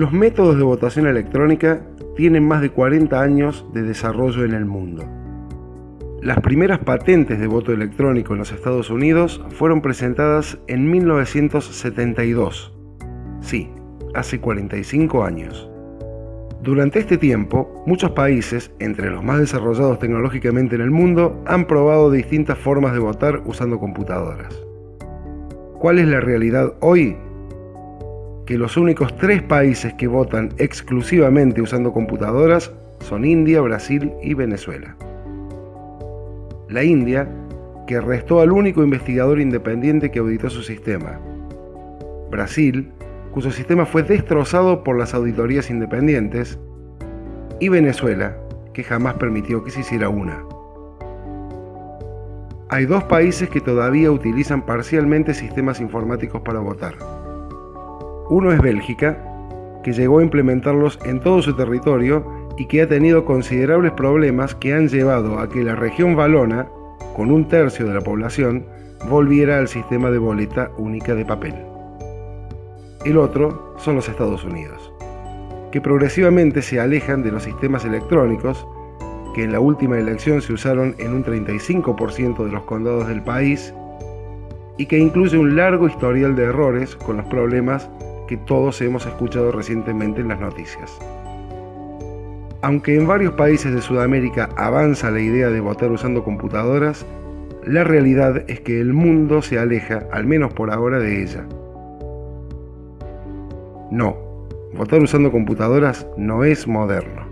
Los métodos de votación electrónica tienen más de 40 años de desarrollo en el mundo. Las primeras patentes de voto electrónico en los Estados Unidos fueron presentadas en 1972. Sí, hace 45 años. Durante este tiempo, muchos países, entre los más desarrollados tecnológicamente en el mundo, han probado distintas formas de votar usando computadoras. ¿Cuál es la realidad hoy? Que los únicos tres países que votan exclusivamente usando computadoras son India, Brasil y Venezuela. La India, que arrestó al único investigador independiente que auditó su sistema. Brasil, cuyo sistema fue destrozado por las auditorías independientes. Y Venezuela, que jamás permitió que se hiciera una. Hay dos países que todavía utilizan parcialmente sistemas informáticos para votar. Uno es Bélgica, que llegó a implementarlos en todo su territorio y que ha tenido considerables problemas que han llevado a que la región valona, con un tercio de la población, volviera al sistema de boleta única de papel. El otro son los Estados Unidos, que progresivamente se alejan de los sistemas electrónicos, que en la última elección se usaron en un 35% de los condados del país, y que incluye un largo historial de errores con los problemas que todos hemos escuchado recientemente en las noticias. Aunque en varios países de Sudamérica avanza la idea de votar usando computadoras, la realidad es que el mundo se aleja, al menos por ahora, de ella. No, votar usando computadoras no es moderno.